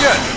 Отвечать!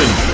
Action!